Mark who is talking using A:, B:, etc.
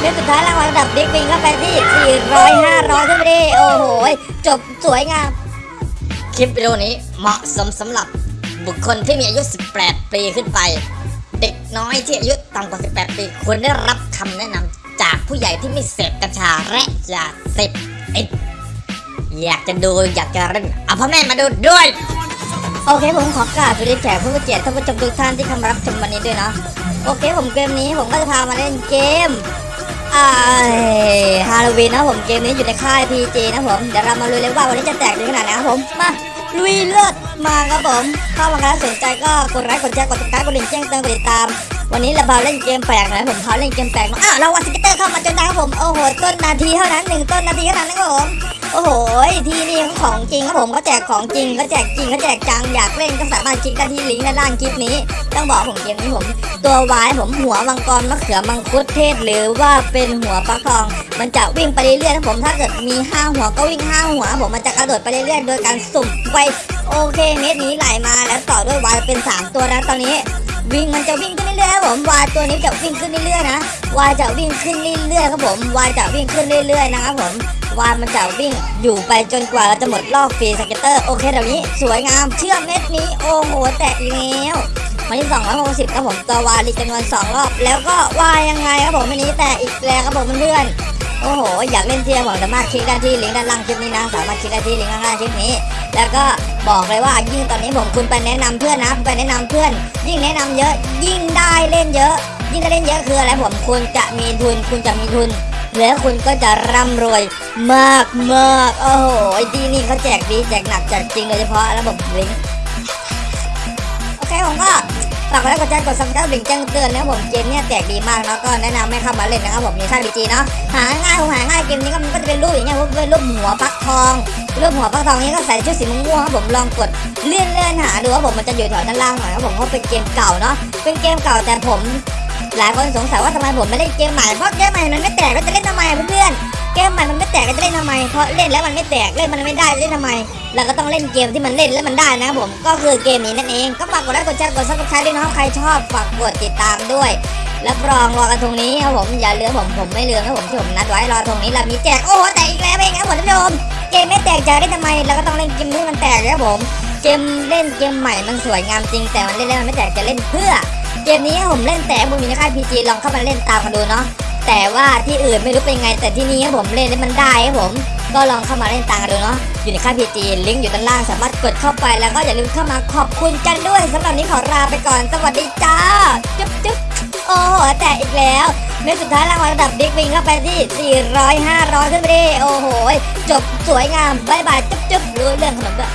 A: เล่นสุดท้ายรางวัลระดับบิ๊กวิงก็ไปที่ 400 500ขึ้นไปดิโอ้โห จบสวยงาม คลิปวิดีโอนี้เหมาะสมสำหรับบุคคลที่มีอายุ 18 ปีขึ้นไป เด็กน้อยที่อายุต่ำกว่า 18 ปีควรได้รับคำแนะนำจากผู้ใหญ่ที่ไม่เสพกัญชาและยาเสพติดอยากจะดูอยากจะเล่นเอาพ่อแม่มาดูด้วย โอเคผมขอกราบสวัสดีแขกผู้เกียรติท่านผู้ชมทุกท่านที่เข้ามารับชมวันนี้ด้วยเนาะโอเคผมเกมนี้ผมก็จะพามาเล่นเกม ฮาโลวีนนะผมเกมนี้อยู่ในค่าย PG นะผมเดี๋ยวเรามาลุยเลยว่าวันนี้จะแตกดีขนาดไหนครับผมมาลุยเลือดมาครับผมถ้ามาแล้วสนใจก็กดไลค์กดแชร์กดติดตามกดกระดิ่งแจ้งเตือนกดติดตาม วันนี้เราพาเล่นเกมแปลกนะผมพาเล่นเกมแปลกมาอ้าวเรา scatter เข้ามาจนได้ครับผมโอ้โหต้นนาทีเท่านั้นหนึ่งต้นนาทีเท่านั้นนะครับผม โอ้โหที่นี่ของจริงครับผมเขาแจกของจริงเขาแจกจริงเขาแจกจังอยากเล่นก็สามารถคลิกได้ที่ลิงก์ด้านล่างคลิปนี้ ต้องบอกผมเกมนี้ผม ตัววายผมหัวมังกรมะเขือมังคุดเทศ หรือว่าเป็นหัวฟักทอง มันจะวิ่งไปเรื่อยๆนะผมถ้าเกิดมีห้าหัวก็วิ่งห้าหัว ผมมันจะกระโดดไปเรื่อยๆโดยการสุ่มไปโอเคเม็ดนี้ไหลมาแล้วต่อด้วยวายเป็นสามตัวนะตอนนี้วิ่งมันจะวิ่งขึ้นเรื่อยๆครับผมวายตัวนี้จะวิ่งขึ้นเรื่อยๆนะวายจะวิ่งขึ้นเรื่อยๆครับผมวายจะวิ่งขึ้นเรื่อยๆนะครับผม วานมันจะวิ่ง อยู่ไปจนกว่าเราจะหมดรอบฟรีสเก็ตเตอร์โอเคเดี๋ยวนี้สวยงามเชื่อมเม็ดนี้โอ้โหแตกอีกแล้ววันที่260ครับผมตัววาลีจำนวน2รอบ แล้วก็วายยังไงครับผมวันนี้แตกอีกแล้วครับผมเพื่อนโอ้โห อยากเล่นเทียร์ผมสามารถคลิกได้ที่ลิงก์ด้านล่างคลิปนี้นะ สามารถคลิกได้ที่ลิงก์ด้านล่างคลิปนี้ แล้วก็บอกเลยว่ายิ่งตอนนี้ผมคุณไปแนะนำเพื่อนนะไปแนะนำเพื่อน ยิ่งแนะนำเยอะ ยิ่งได้เล่นเยอะ ยิ่งได้เล่นเยอะคืออะไรผมคุณจะมีทุน คุณจะมีทุน แล้วคุณก็จะร่ำรวยมากมากโอ้โหดีนี่เขาแจกดีแจกหนักแจกจริงโดยเฉพาะระบบลิงโอเคผมก็ฝากไลค์กดแชร์กด subscribe กระดิ่งแจ้งเตือนนะผมเกมเนี้ยแจกดีมากแล้วก็แนะนำให้เข้ามาเล่นนะครับผมมีค่าย PG เนาะหาง่ายผมหาง่ายเกมนี้ก็มันก็จะเป็นรูปอย่างเงี้ยพวกเป็นรูปหัวฟักทองรูปหัวฟักทองนี้ก็ใส่ชุดสีม่วงครับผมลองกดเลื่อนเลื่อนหาดูว่าผมมันจะอยู่แถวด้านล่างหน่อยครับผมเพราะเป็นเกมเก่าเนาะเป็นเกมเก่าแต่ผม หลายคนสงสัยว่าทำไมผมไม่เล่นเกมใหม่เพราะเกมใหม่มันไม่แตกก็จะเล่นทำไมเพื่อนเกมใหม่มันไม่แตกก็จะเล่นทำไมเพราะเล่นแล้วมันไม่แตกเล่นมันไม่ได้เล่นทำไมเราก็ต้องเล่นเกมที่มันเล่นแล้วมันได้นะครับผมก็คือเกมนี้นั่นเองก็ฝากกดไลค์กดแชร์กด subscribe ด้วยนะครับใครชอบฝากกดติดตามด้วยรับรองลอยกระทงนี้ครับผมอย่าลืมผมผมไม่ลืมนะผมที่ผมนัดไว้ลอยกระทงนี้เรามีแจกโอ้โหแตกอีกแล้วเองครับผมท่านผู้ชมเกมไม่แตกจะเล่นทำไมเราก็ต้องเล่นเกมที่มันแตกนะครับผมเกมเล่นเกมใหม่มันสวยงามจริงแต่มันเล่นแล้วมันไม่แตกจะเล่นเพื่อ เกมนี้ผมเล่นแต่ผมมีในค่าย PG ลองเข้ามาเล่นตามกันดูเนาะแต่ว่าที่อื่นไม่รู้เป็นไง แต่ที่นี่ผมเล่นแล้วมันได้ครับผม ก็ลองเข้ามาเล่นตามกันดูเนาะอยู่ในค่าย PG ลิงก์อยู่ด้านล่างสามารถกดเข้าไปแล้วก็อย่าลืมเข้ามาขอบคุณกันด้วยสำหรับนี้ขอลาไปก่อนสวัสดีจ้าจุ๊บจุ๊บโอ้โหแตกอีกแล้วเมสุดท้ายรางวัลระดับ Big Win ก็ไปที่ 400 500 ขึ้นไปดิโอ้โห จบสวยงาม bye bye จุ๊บจุ๊บรู้เรื่องขนมด้วย